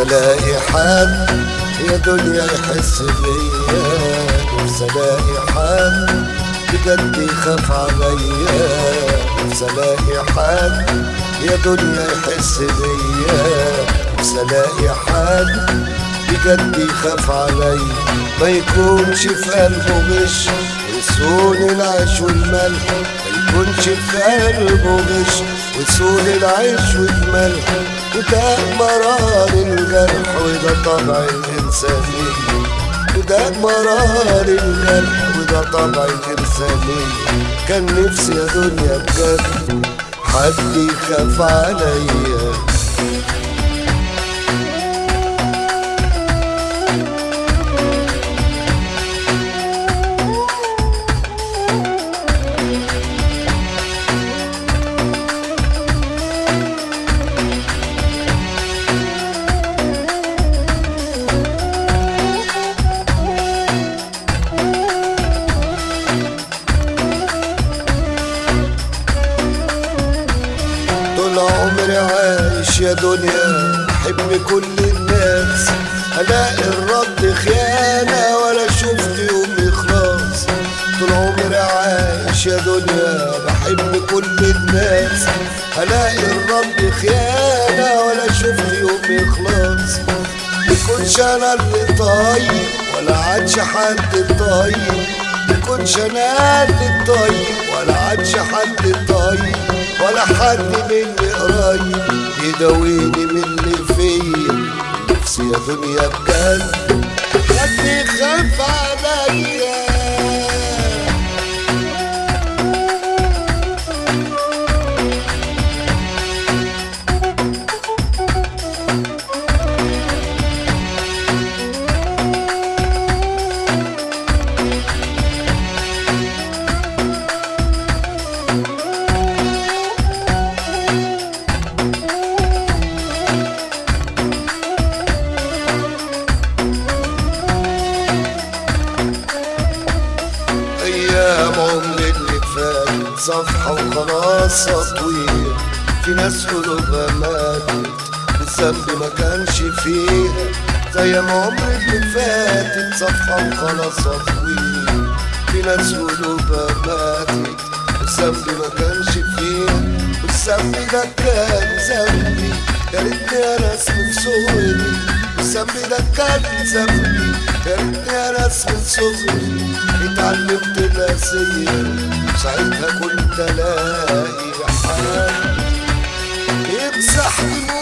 نفسي الاقي حد يا دنيا يحس بيا نفسي الاقي حد بجد يخاف عليا. نفسي الاقي حد يا دنيا يحس بيا نفسي الاقي حد بجد يخاف عليا. ما يكونش في قلبه غش ويسون العيش والملح يكونش في قلبه غش العيش والملح وده مرار الجرح وده طبع الإنسانية وده مرار الجرح وده طبع الإنسانية كان نفسي يا دنيا بجد حد يخاف عليا. عمري عايش يا دنيا بحب كل الناس. الاقي الرد خيانة ولا شفت يوم إخلاص. طول عمري عايش يا دنيا بحب كل الناس. الاقي الرد خيانة ولا شفت يوم إخلاص. مكنش أنا اللي طيب ولا عادش حد طيب مكنش أنا اللي طيب ولا عادش حد طيب ولا حد مني قريب يداويني من اللي فيا. نفسي يا دنيا بجد. حد يخاف صفحة وخلاص تطوير في ناس قلوبها ماتت الذنب ما كانش فيها زي ما عمري اللي فاتت صفحة وخلاص تطوير في ناس قلوبها ماتت الذنب ما كانش فيها والذنب ده كان ذنبي. يا ريتني أنا من صغري. الذنب ده كان ذنبي. يا ريتني أنا من صغري. اتعلمت الاسير ساعتها كنت الاقي حال يمسح دموع